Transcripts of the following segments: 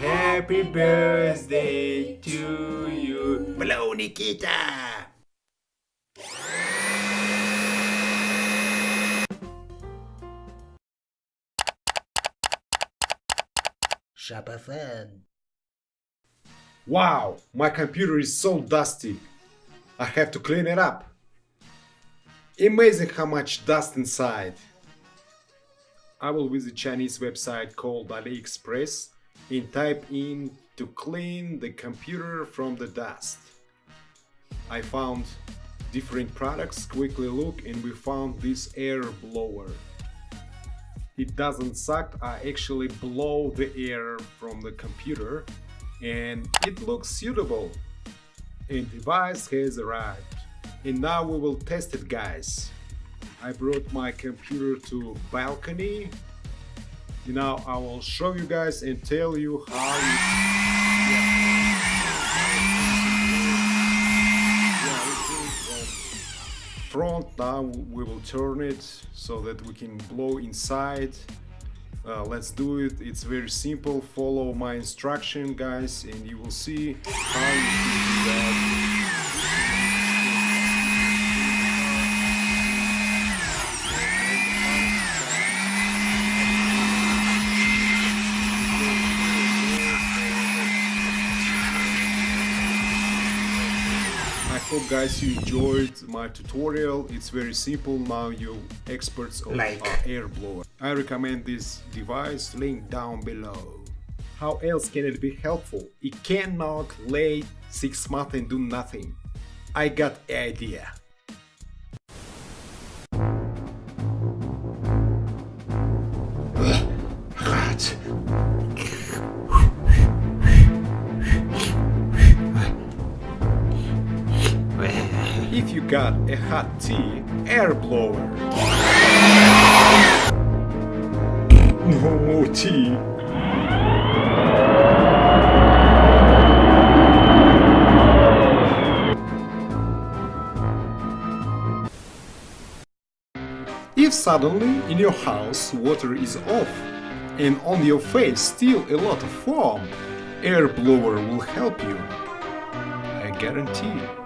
Happy birthday to you. Blow, Nikita! Shabafan. Wow, my computer is so dusty. I have to clean it up. Amazing how much dust inside. I will visit Chinese website called AliExpress and type in to clean the computer from the dust. I found different products, quickly look and we found this air blower. It doesn't suck, I actually blow the air from the computer and it looks suitable. And device has arrived. And now we will test it guys. I brought my computer to balcony. Now I will show you guys and tell you how you... Yeah, front now we will turn it so that we can blow inside. Uh, let's do it. It's very simple. Follow my instruction guys and you will see how you can do that I hope guys you enjoyed my tutorial. It's very simple now you experts of Like. uh, air blower. I recommend this device link down below. How else can it be helpful? It cannot lay 6 months and do nothing. I got idea. If you got a hot tea, air blower. No more tea. If suddenly in your house water is off and on your face still a lot of foam, air blower will help you. I guarantee.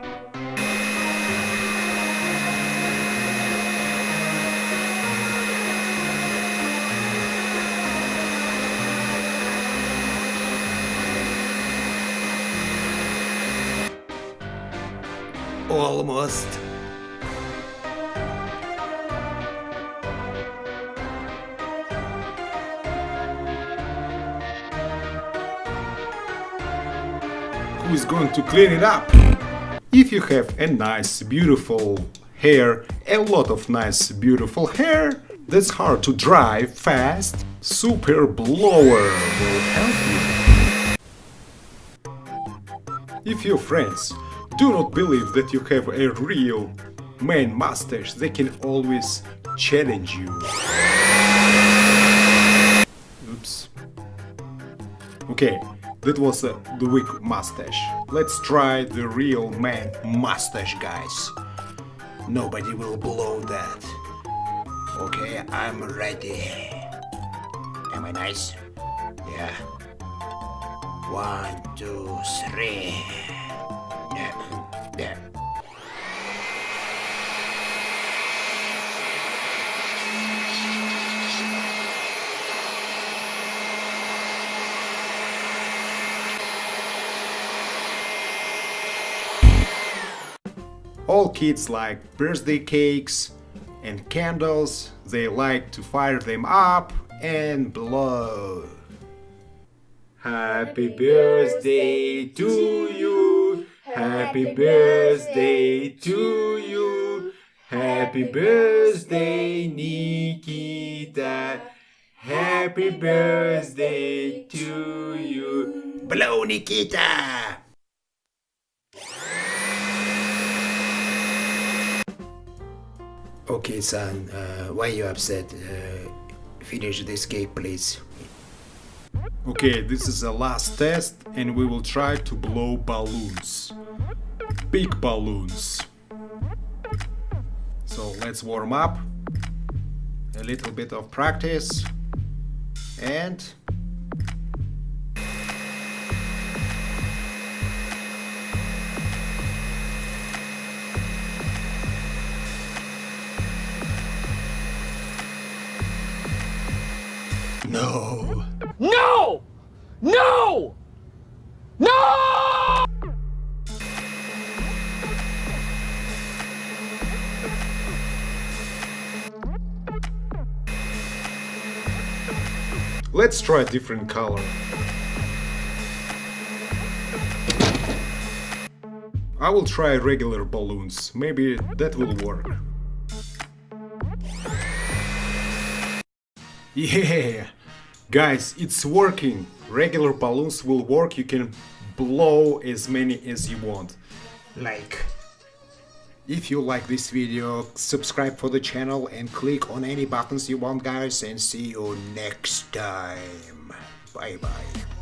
Almost. who is going to clean it up. If you have a nice, beautiful hair, a lot of nice, beautiful hair, that's hard to dry fast, Super Blower will help you. If your friends do not believe that you have a real man mustache, they can always challenge you. Oops. Okay, that was uh, the weak mustache. Let's try the real man mustache, guys. Nobody will blow that. Okay, I'm ready. Am I nice? Yeah. One, two, three. Yeah. All kids like birthday cakes and candles, they like to fire them up and blow. Happy birthday to you, happy birthday to you, happy birthday Nikita, happy birthday to you. Blow, Nikita! Okay, son, uh, why you upset? Uh, finish this game, please. Okay, this is the last test and we will try to blow balloons. Big balloons. So let's warm up. A little bit of practice. And... No! No! No! No! Let's try a different color. I will try regular balloons, maybe that will work. Yeah! Guys, it's working! Regular balloons will work, you can blow as many as you want. Like... If you like this video, subscribe for the channel and click on any buttons you want guys and see you next time. Bye bye.